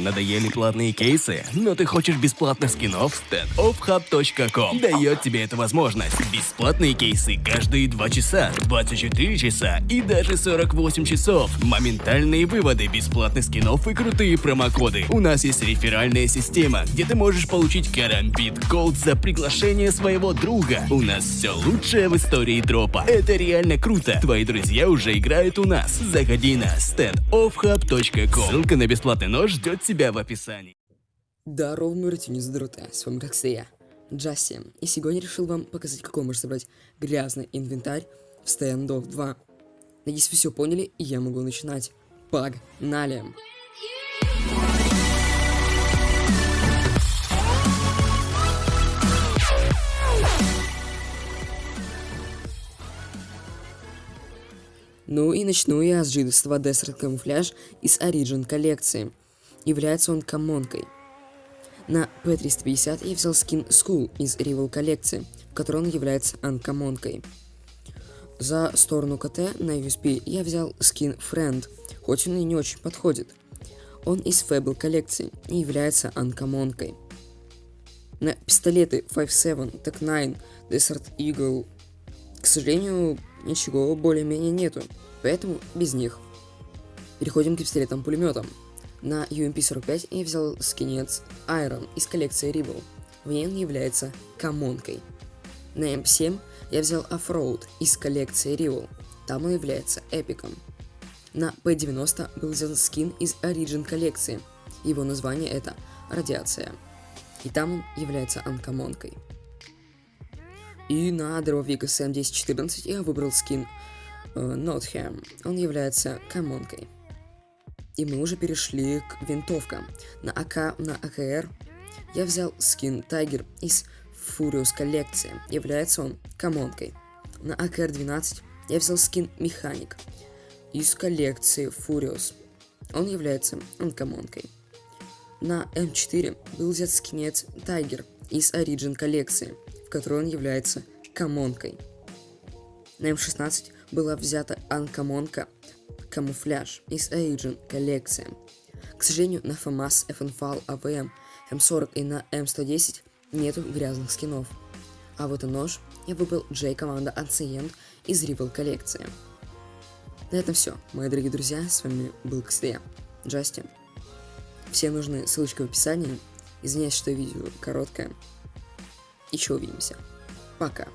Надоели платные кейсы, но ты хочешь бесплатных скинов? standoffhub.com дает тебе эту возможность. Бесплатные кейсы каждые 2 часа, 24 часа и даже 48 часов. Моментальные выводы бесплатных скинов и крутые промокоды. У нас есть реферальная система, где ты можешь получить карамбит голд за приглашение своего друга. У нас все лучшее в истории дропа. Это реально круто. Твои друзья уже играют у нас. Заходи на standoffhub.com. Ссылка на бесплатный нож ждет тебя в описании. Здорово, мурти, не задрута, с вами как я, Джасси, и сегодня решил вам показать, какой можно собрать грязный инвентарь в Standoff 2. Надеюсь, вы все поняли, и я могу начинать. Погнали! Ну и начну я с джидовства Desert Camouflage из Origin коллекции. Является он коммонкой. На P350 я взял скин School из Rival коллекции, в которой он является анкомонкой. За сторону КТ на USB я взял скин Friend, хоть он и не очень подходит. Он из Fable коллекции и является анкомонкой. На пистолеты 5.7, Tech 9, Desert Eagle, к сожалению, ничего более-менее нету, поэтому без них. Переходим к пистолетам-пулеметам. На UMP-45 я взял скинец Iron из коллекции Rebel. В ней он является комонкой. На M7 я взял Offroad из коллекции Rebel. Там он является эпиком. На P90 был взят скин из Origin коллекции. Его название это Радиация. И там он является анкомонкой. И на дробовик SM1014 я выбрал скин э, Nottingham. Он является комонкой. И мы уже перешли к винтовкам. На АК, на АКР я взял скин Тайгер из Furious коллекции. Является он комонкой. На АКР-12 я взял скин Механик из коллекции Furious. Он является анкомонкой. На М4 был взят скинец Тайгер из Origin коллекции, в которой он является комонкой. На М16 была взята анкомонка камуфляж из Agent коллекции. К сожалению, на FAMAS, FNFAL, AVM, М40 и на М110 нету грязных скинов. А вот и нож я выбрал J команда Ancient из Rival коллекции. На этом все, мои дорогие друзья, с вами был Кстея, Джастин. Все нужны ссылочка в описании. Извиняюсь, что видео короткое. Еще увидимся. Пока.